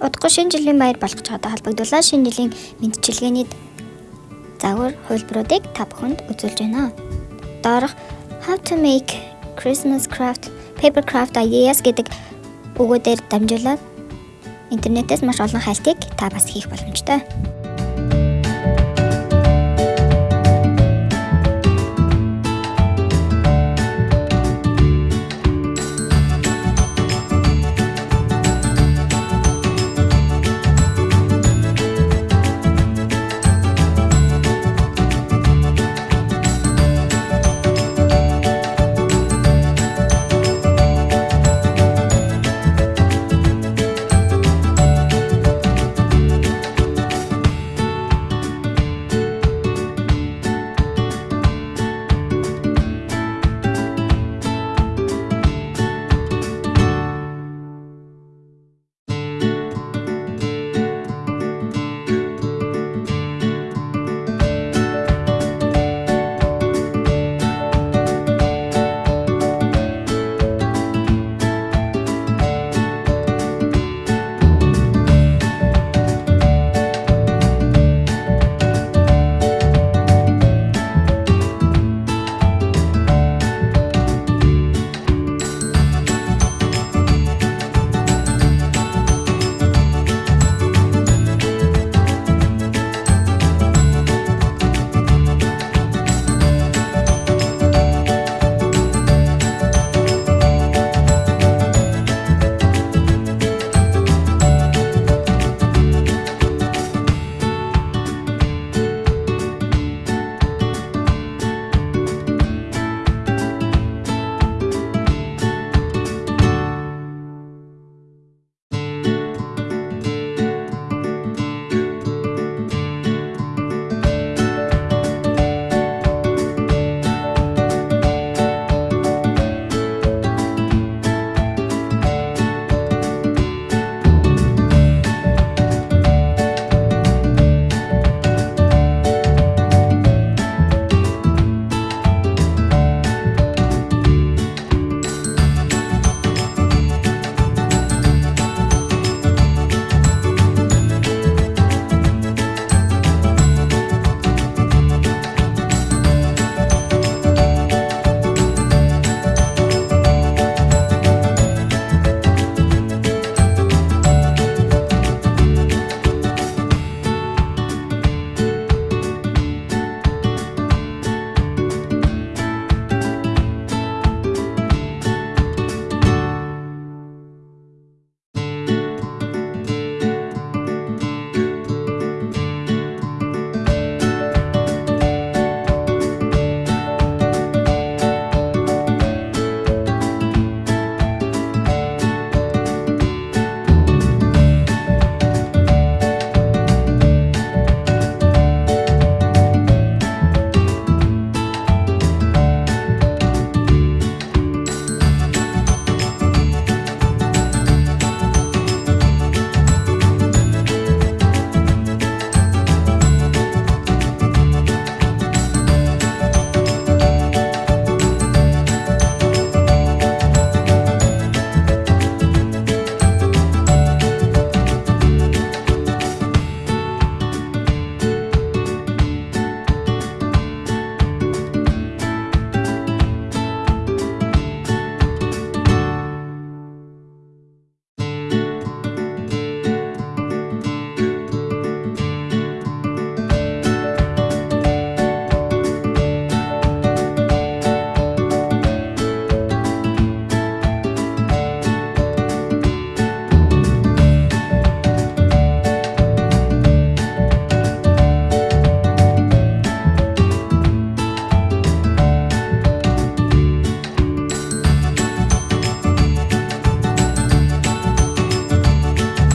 Удахгүй шинэ жилийн баяр болгож чадаа холбогдуулаад шинэ жилийн мэдчилгээний загвар хувилбаруудыг та бүхэнд үзүүлж байна. Доорх How to make Christmas craft paper craft ideas гэдэг өгөөдөр дамжуулаад интернетээс маш олон хайлтыг та бас хийх боломжтой.